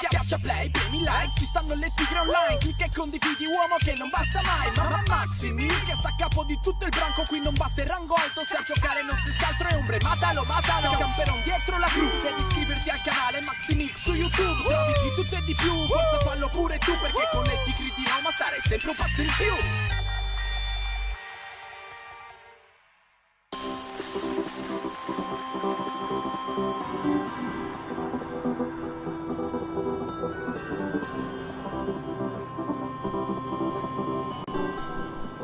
Schiaccia play, premi like, ci stanno le tigre online. Clicca e condividi uomo che non basta mai. Mamma Maximi, che sta a capo di tutto il branco. Qui non basta il rango alto, se a giocare non si altro è ombre. Matalo, matalo, camperon dietro la cru. Devi iscriverti al canale Maximix su YouTube. Trovi di tutto e di più, forza fallo pure tu Perché con le tigre di Roma stare sempre un passo in più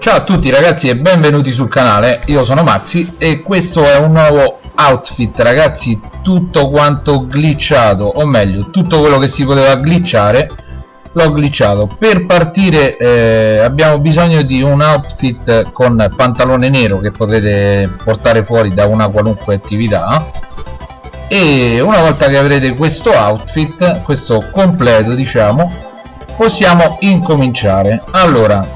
Ciao a tutti ragazzi e benvenuti sul canale, io sono Maxi e questo è un nuovo outfit ragazzi tutto quanto glitchato o meglio tutto quello che si poteva glitchare l'ho glitchato. Per partire eh, abbiamo bisogno di un outfit con pantalone nero che potete portare fuori da una qualunque attività. E una volta che avrete questo outfit questo completo diciamo possiamo incominciare. Allora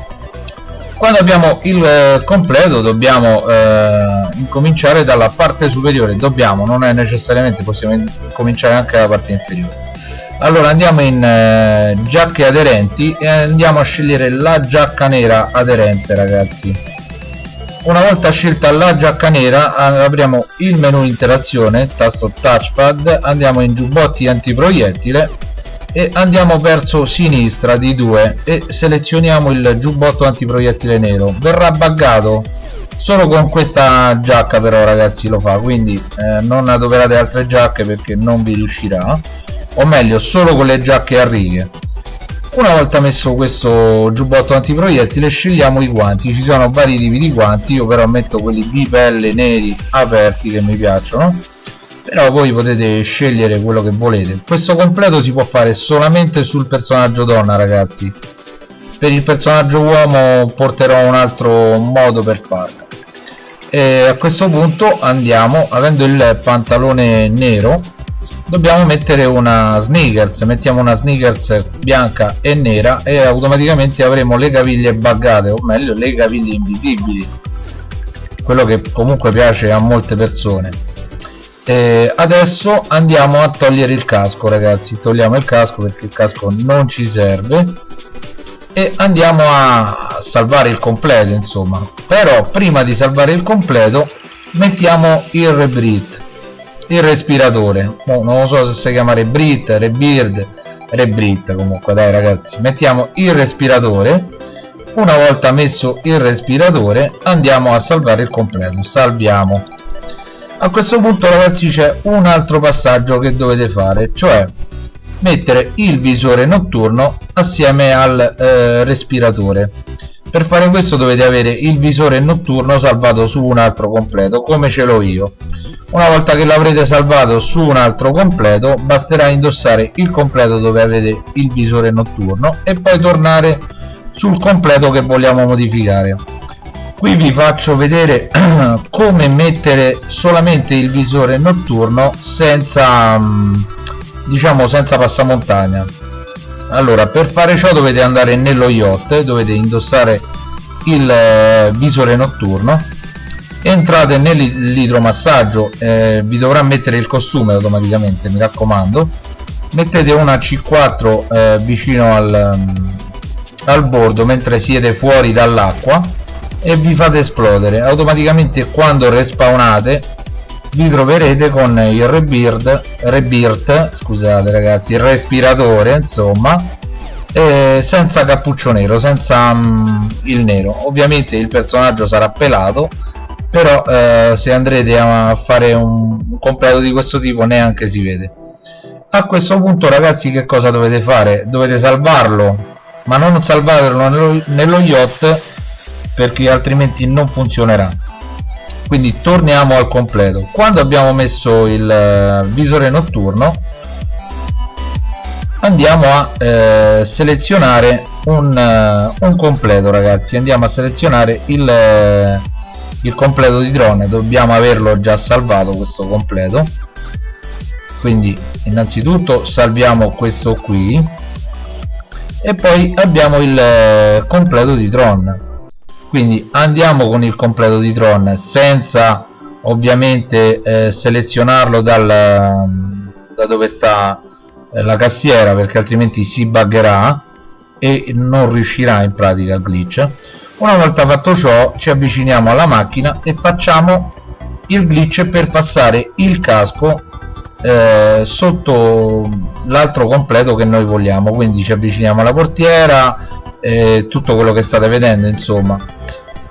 quando abbiamo il eh, completo dobbiamo eh, incominciare dalla parte superiore. Dobbiamo non è necessariamente possiamo cominciare anche dalla parte inferiore. Allora andiamo in eh, giacche aderenti e andiamo a scegliere la giacca nera aderente ragazzi. Una volta scelta la giacca nera apriamo il menu interazione tasto touchpad andiamo in giubbotti antiproiettile e andiamo verso sinistra di 2 e selezioniamo il giubbotto antiproiettile nero. Verrà buggato? Solo con questa giacca però ragazzi lo fa quindi eh, non adoperate altre giacche perché non vi riuscirà. O meglio solo con le giacche a righe. Una volta messo questo giubbotto antiproiettile scegliamo i guanti. Ci sono vari tipi di guanti io però metto quelli di pelle neri aperti che mi piacciono però voi potete scegliere quello che volete. Questo completo si può fare solamente sul personaggio donna ragazzi. Per il personaggio uomo porterò un altro modo per farlo. E a questo punto andiamo avendo il pantalone nero dobbiamo mettere una sneakers. Mettiamo una sneakers bianca e nera e automaticamente avremo le caviglie buggate o meglio le caviglie invisibili. Quello che comunque piace a molte persone eh, adesso andiamo a togliere il casco ragazzi. Togliamo il casco perché il casco non ci serve. E andiamo a salvare il completo insomma. Però prima di salvare il completo mettiamo il rebreathe il respiratore. Oh, non so se si chiama rebreathe, rebird rebreathe comunque. Dai ragazzi mettiamo il respiratore. Una volta messo il respiratore andiamo a salvare il completo. Salviamo a questo punto ragazzi c'è un altro passaggio che dovete fare cioè mettere il visore notturno assieme al eh, respiratore. Per fare questo dovete avere il visore notturno salvato su un altro completo come ce l'ho io. Una volta che l'avrete salvato su un altro completo basterà indossare il completo dove avete il visore notturno e poi tornare sul completo che vogliamo modificare qui vi faccio vedere come mettere solamente il visore notturno senza mm, diciamo senza passamontagna. Allora per fare ciò dovete andare nello yacht dovete indossare il eh, visore notturno. Entrate nell'idromassaggio eh, vi dovrà mettere il costume automaticamente mi raccomando. Mettete una C4 eh, vicino al, mm, al bordo mentre siete fuori dall'acqua e vi fate esplodere. Automaticamente quando respawnate vi troverete con il rebirth, rebirth scusate ragazzi il respiratore insomma senza cappuccio nero senza um, il nero. Ovviamente il personaggio sarà pelato però eh, se andrete a fare un, completo di questo tipo neanche si vede. A questo punto ragazzi che cosa dovete fare? Dovete salvarlo ma non salvarlo nello, nello yacht perché altrimenti non funzionerà. Quindi torniamo al completo. Quando abbiamo messo il eh, visore notturno andiamo a eh, selezionare un, uh, un, completo ragazzi. Andiamo a selezionare il, uh, il completo di drone. Dobbiamo averlo già salvato questo completo. Quindi innanzitutto salviamo questo qui. E poi abbiamo il completo di drone quindi andiamo con il completo di Tron senza ovviamente eh, selezionarlo dal, da dove sta eh, la cassiera perché altrimenti si buggerà e non riuscirà in pratica il glitch. Una volta fatto ciò ci avviciniamo alla macchina e facciamo il glitch per passare il casco eh, sotto l'altro completo che noi vogliamo. Quindi ci avviciniamo alla portiera eh, tutto quello che state vedendo insomma.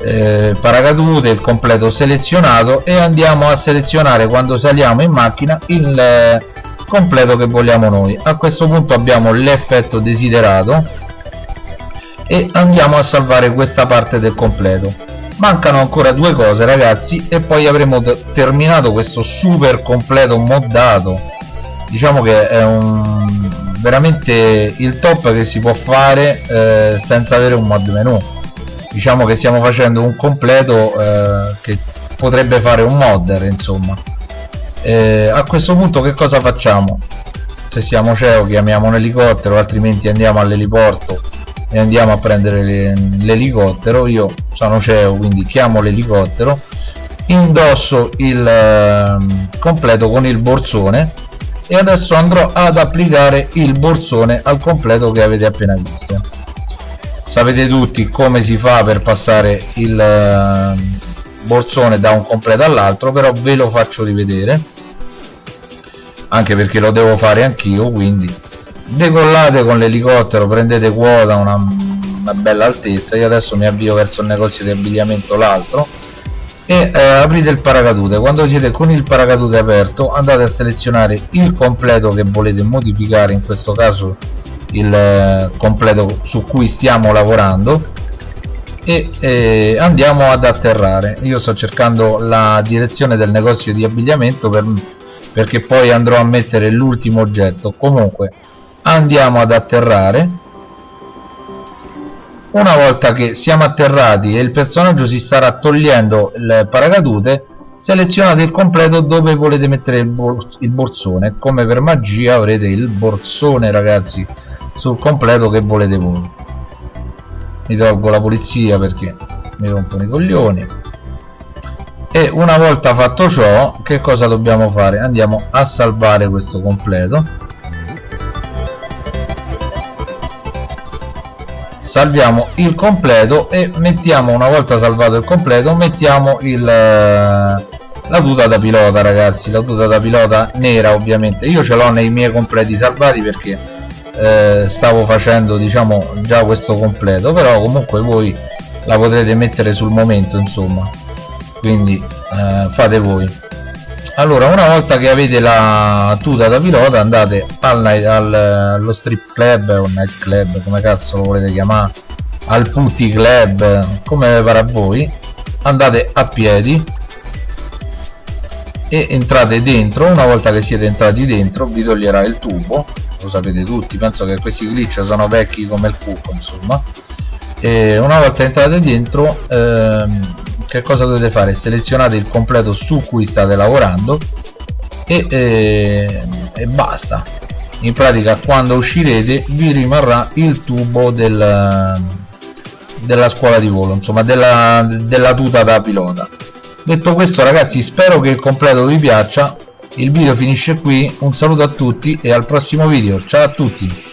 Eh, paracadute il completo selezionato e andiamo a selezionare quando saliamo in macchina il eh, completo che vogliamo noi. A questo punto abbiamo l'effetto desiderato e andiamo a salvare questa parte del completo. Mancano ancora due cose ragazzi e poi avremo terminato questo super completo moddato. Diciamo che è un veramente il top che si può fare eh, senza avere un mod menu. Diciamo che stiamo facendo un completo eh, che potrebbe fare un modder insomma. Eh, a questo punto che cosa facciamo? Se siamo CEO chiamiamo un elicottero altrimenti andiamo all'eliporto e andiamo a prendere l'elicottero. Io sono CEO quindi chiamo l'elicottero indosso il eh, completo con il borsone e adesso andrò ad applicare il borsone al completo che avete appena visto. Sapete tutti come si fa per passare il uh, borsone da un completo all'altro però ve lo faccio rivedere. Anche perché lo devo fare anch'io quindi decollate con l'elicottero prendete quota una, una bella altezza. Io adesso mi avvio verso il negozio di abbigliamento l'altro e eh, aprite il paracadute. Quando siete con il paracadute aperto andate a selezionare il completo che volete modificare in questo caso il eh, completo su cui stiamo lavorando e eh, andiamo ad atterrare. Io sto cercando la direzione del negozio di abbigliamento per, perché poi andrò a mettere l'ultimo oggetto. Comunque andiamo ad atterrare una volta che siamo atterrati e il personaggio si starà togliendo il paracadute selezionate il completo dove volete mettere il, bors il borsone. Come per magia avrete il borsone ragazzi sul completo che volete voi. Mi tolgo la polizia perché mi rompono i coglioni. E una volta fatto ciò che cosa dobbiamo fare? Andiamo a salvare questo completo salviamo il completo e mettiamo una volta salvato il completo mettiamo il, eh, la tuta da pilota ragazzi. La tuta da pilota nera ovviamente. Io ce l'ho nei miei completi salvati perché eh, stavo facendo diciamo già questo completo. Però comunque voi la potrete mettere sul momento insomma. Quindi eh, fate voi allora una volta che avete la tuta da pilota andate al, al, allo strip club o night club come cazzo lo volete chiamare al putty club come pare a voi andate a piedi e entrate dentro. Una volta che siete entrati dentro vi toglierà il tubo lo sapete tutti penso che questi glitch sono vecchi come il cucco insomma. E una volta entrate dentro ehm, che cosa dovete fare? Selezionate il completo su cui state lavorando e, e, e basta. In pratica quando uscirete vi rimarrà il tubo del, della scuola di volo insomma della, della tuta da pilota. Detto questo ragazzi spero che il completo vi piaccia. Il video finisce qui. Un saluto a tutti e al prossimo video. Ciao a tutti